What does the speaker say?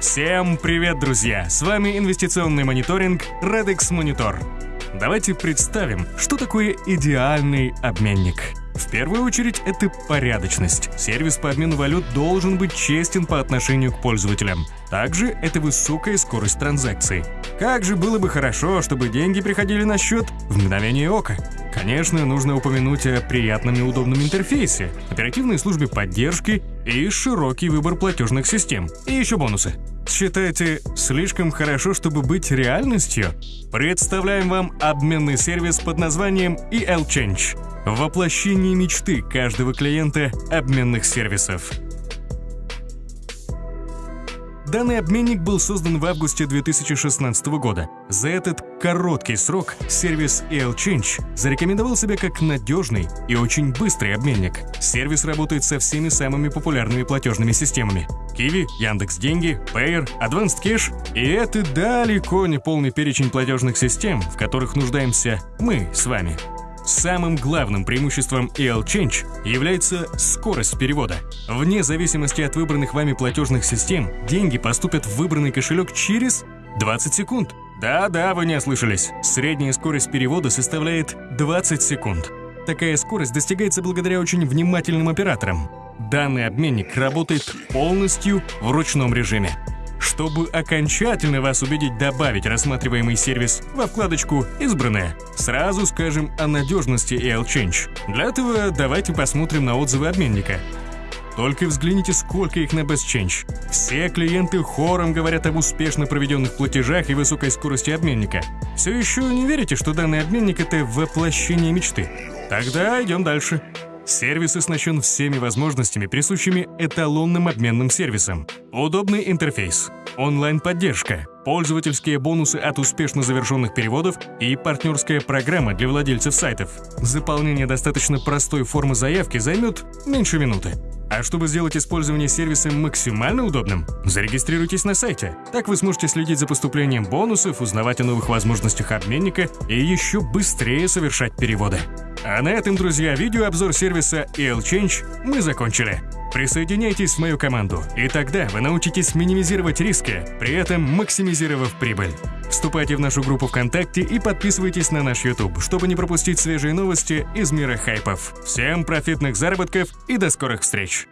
Всем привет, друзья! С вами инвестиционный мониторинг Redex Monitor. Давайте представим, что такое идеальный обменник. В первую очередь, это порядочность. Сервис по обмену валют должен быть честен по отношению к пользователям. Также это высокая скорость транзакций. Как же было бы хорошо, чтобы деньги приходили на счет в мгновение ока. Конечно, нужно упомянуть о приятном и удобном интерфейсе, оперативной службе поддержки и широкий выбор платежных систем. И еще бонусы. Считаете, слишком хорошо, чтобы быть реальностью? Представляем вам обменный сервис под названием EL Change. Воплощение мечты каждого клиента обменных сервисов. Данный обменник был создан в августе 2016 года. За этот короткий срок сервис ELChange зарекомендовал себя как надежный и очень быстрый обменник. Сервис работает со всеми самыми популярными платежными системами. Kiwi, Яндекс Деньги, Payer, Advanced Cash. И это далеко не полный перечень платежных систем, в которых нуждаемся мы с вами. Самым главным преимуществом EL Change является скорость перевода. Вне зависимости от выбранных вами платежных систем, деньги поступят в выбранный кошелек через 20 секунд. Да-да, вы не ослышались. Средняя скорость перевода составляет 20 секунд. Такая скорость достигается благодаря очень внимательным операторам. Данный обменник работает полностью в ручном режиме. Чтобы окончательно вас убедить добавить рассматриваемый сервис во вкладочку «Избранное», сразу скажем о надежности EL-Change. Для этого давайте посмотрим на отзывы обменника. Только взгляните, сколько их на Best Change. Все клиенты хором говорят об успешно проведенных платежах и высокой скорости обменника. Все еще не верите, что данный обменник — это воплощение мечты? Тогда идем дальше. Сервис оснащен всеми возможностями, присущими эталонным обменным сервисам. Удобный интерфейс, онлайн-поддержка, пользовательские бонусы от успешно завершенных переводов и партнерская программа для владельцев сайтов. Заполнение достаточно простой формы заявки займет меньше минуты. А чтобы сделать использование сервиса максимально удобным, зарегистрируйтесь на сайте. Так вы сможете следить за поступлением бонусов, узнавать о новых возможностях обменника и еще быстрее совершать переводы. А на этом, друзья, видеообзор сервиса EL-Change мы закончили. Присоединяйтесь в мою команду, и тогда вы научитесь минимизировать риски, при этом максимизировав прибыль. Вступайте в нашу группу ВКонтакте и подписывайтесь на наш YouTube, чтобы не пропустить свежие новости из мира хайпов. Всем профитных заработков и до скорых встреч!